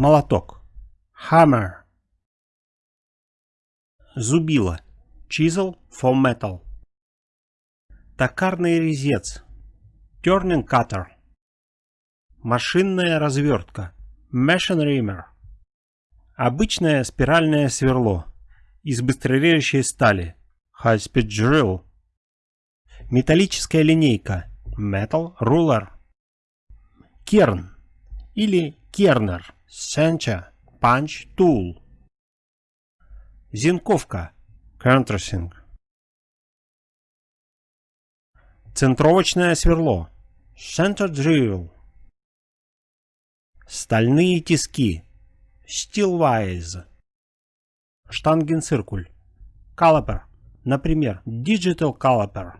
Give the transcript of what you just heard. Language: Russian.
молоток. Hammer. Зубило. Chisel for metal. Токарный резец. Turning cutter. Машинная развертка. Machine reamer. Обычное спиральное сверло. Из быстрорежущей стали. High speed drill. Металлическая линейка. Metal ruler. Керн или кернер. Center. Punch tool. Зинковка. Countersink. Центровочное сверло. Center drill. Стальные тиски. Steel wise. Штангенциркуль. Caliper. Например, Digital Caliper.